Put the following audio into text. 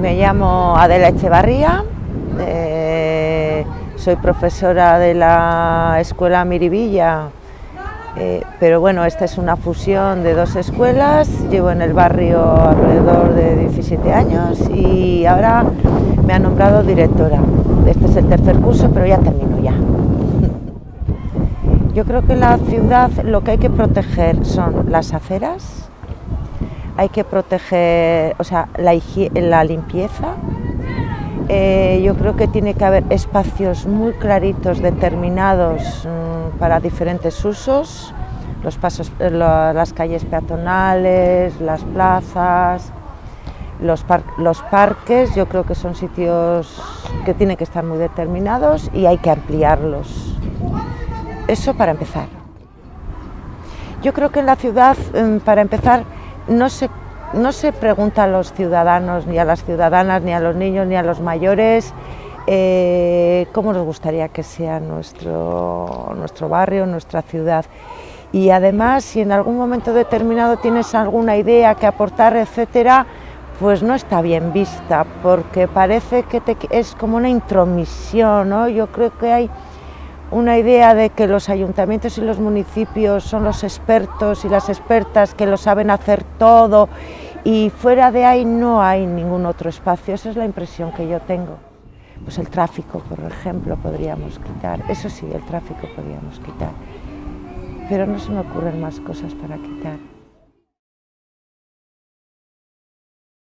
Me llamo Adela Echevarría, eh, soy profesora de la Escuela Miribilla, eh, pero bueno, esta es una fusión de dos escuelas, llevo en el barrio alrededor de 17 años y ahora me ha nombrado directora. Este es el tercer curso, pero ya termino ya. Yo creo que en la ciudad lo que hay que proteger son las aceras, hay que proteger o sea, la, limpieza. Eh, yo creo que tiene que haber espacios muy claritos, determinados mm, para diferentes usos, los pasos, eh, las calles peatonales, las plazas, los, los parques, yo creo que son sitios que tienen que estar muy determinados y hay que ampliarlos. Eso para empezar. Yo creo que en la ciudad, mm, para empezar, no se, no se pregunta a los ciudadanos, ni a las ciudadanas, ni a los niños, ni a los mayores, eh, cómo nos gustaría que sea nuestro, nuestro barrio, nuestra ciudad. Y además, si en algún momento determinado tienes alguna idea que aportar, etcétera, pues no está bien vista, porque parece que es como una intromisión, ¿no? Yo creo que hay una idea de que los ayuntamientos y los municipios son los expertos y las expertas que lo saben hacer todo y fuera de ahí no hay ningún otro espacio, esa es la impresión que yo tengo. Pues el tráfico, por ejemplo, podríamos quitar, eso sí, el tráfico podríamos quitar, pero no se me ocurren más cosas para quitar.